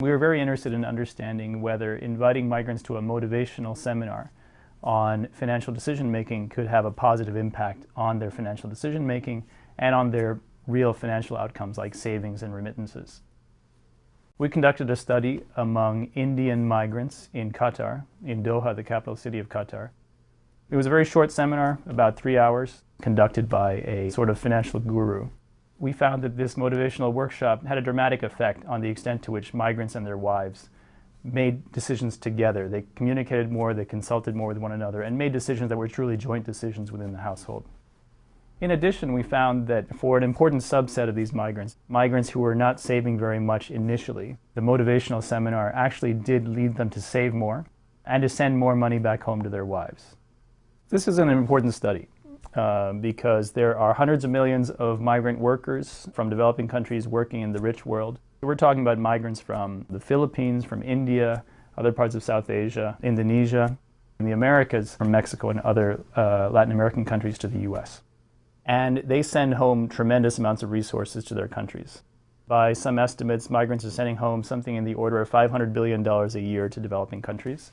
We were very interested in understanding whether inviting migrants to a motivational seminar on financial decision making could have a positive impact on their financial decision making and on their real financial outcomes like savings and remittances. We conducted a study among Indian migrants in Qatar, in Doha, the capital city of Qatar. It was a very short seminar, about three hours, conducted by a sort of financial guru. We found that this motivational workshop had a dramatic effect on the extent to which migrants and their wives made decisions together. They communicated more, they consulted more with one another, and made decisions that were truly joint decisions within the household. In addition, we found that for an important subset of these migrants, migrants who were not saving very much initially, the motivational seminar actually did lead them to save more and to send more money back home to their wives. This is an important study uh, because there are hundreds of millions of migrant workers from developing countries working in the rich world. We're talking about migrants from the Philippines, from India, other parts of South Asia, Indonesia, and the Americas, from Mexico and other uh, Latin American countries to the U.S. And they send home tremendous amounts of resources to their countries. By some estimates, migrants are sending home something in the order of $500 billion a year to developing countries.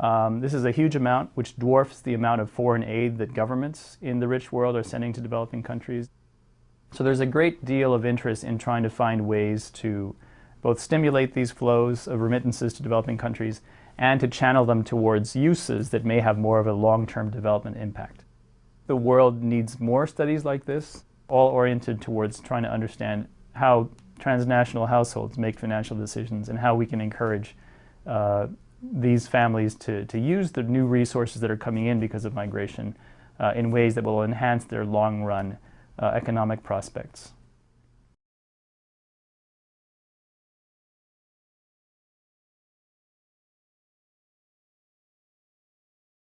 Um, this is a huge amount, which dwarfs the amount of foreign aid that governments in the rich world are sending to developing countries. So there's a great deal of interest in trying to find ways to both stimulate these flows of remittances to developing countries and to channel them towards uses that may have more of a long-term development impact. The world needs more studies like this, all oriented towards trying to understand how transnational households make financial decisions and how we can encourage uh, these families to, to use the new resources that are coming in because of migration uh, in ways that will enhance their long-run uh, economic prospects.